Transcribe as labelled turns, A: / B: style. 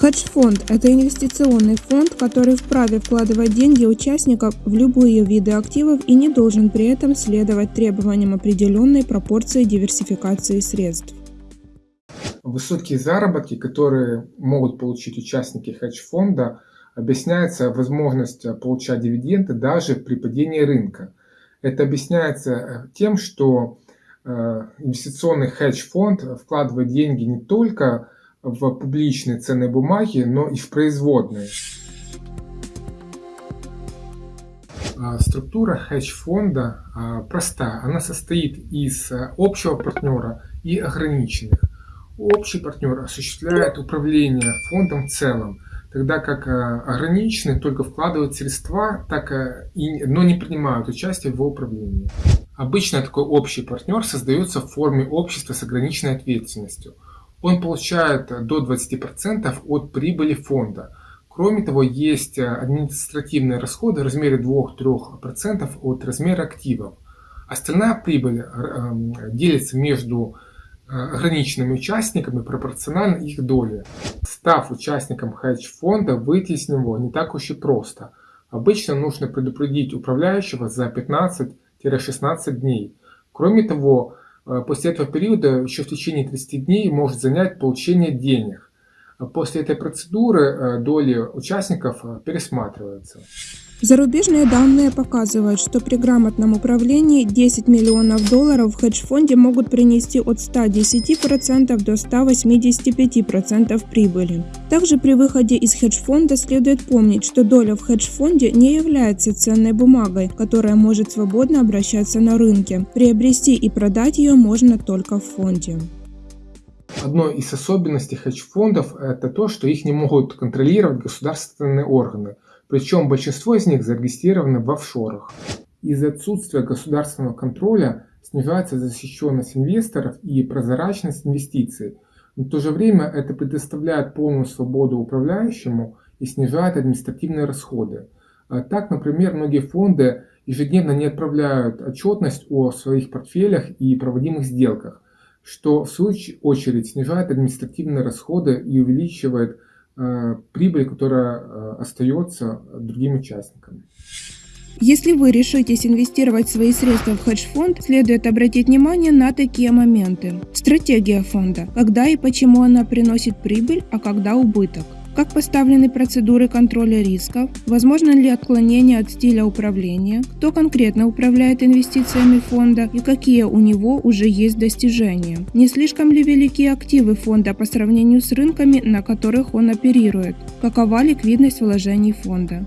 A: Хедж-фонд – это инвестиционный фонд, который вправе вкладывать деньги участников в любые виды активов и не должен при этом следовать требованиям определенной пропорции диверсификации средств.
B: Высокие заработки, которые могут получить участники хедж-фонда, объясняется возможность получать дивиденды даже при падении рынка. Это объясняется э, тем, что э, инвестиционный хедж-фонд вкладывает деньги не только в публичные ценные бумаги, но и в производные. А, структура хедж-фонда а, проста. Она состоит из а, общего партнера и ограниченных. Общий партнер осуществляет управление фондом в целом, тогда как ограниченные только вкладывают средства, так и, но не принимают участие в его управлении. Обычно такой общий партнер создается в форме общества с ограниченной ответственностью – он получает до 20% от прибыли фонда. Кроме того, есть административные расходы в размере 2-3% от размера активов. Остальная прибыль эм, делится между э, ограниченными участниками пропорционально их доле. Став участником хедж-фонда, выйти из него не так уж и просто. Обычно нужно предупредить управляющего за 15-16 дней. Кроме того, Э, после этого периода еще в течение 30 дней может занять получение денег. После этой процедуры э, доли участников э, пересматриваются.
A: Зарубежные данные показывают, что при грамотном управлении 10 миллионов долларов в хедж-фонде могут принести от 110% до 185% прибыли. Также при выходе из хедж-фонда следует помнить, что доля в хедж-фонде не является ценной бумагой, которая может свободно обращаться на рынке. Приобрести и продать ее можно только в фонде.
B: Одной из особенностей хедж-фондов это то, что их не могут контролировать государственные органы – причем большинство из них зарегистрированы в офшорах. Из-за отсутствия государственного контроля снижается защищенность инвесторов и прозрачность инвестиций. Но в то же время это предоставляет полную свободу управляющему и снижает административные расходы. А так, например, многие фонды ежедневно не отправляют отчетность о своих портфелях и проводимых сделках, что в свою очередь снижает административные расходы и увеличивает Э, прибыль, которая э, остается другим участникам.
A: Если вы решитесь инвестировать свои средства в хедж-фонд, следует обратить внимание на такие моменты. Стратегия фонда. Когда и почему она приносит прибыль, а когда убыток. Как поставлены процедуры контроля рисков? Возможно ли отклонение от стиля управления? Кто конкретно управляет инвестициями фонда и какие у него уже есть достижения? Не слишком ли велики активы фонда по сравнению с рынками, на которых он оперирует? Какова ликвидность вложений фонда?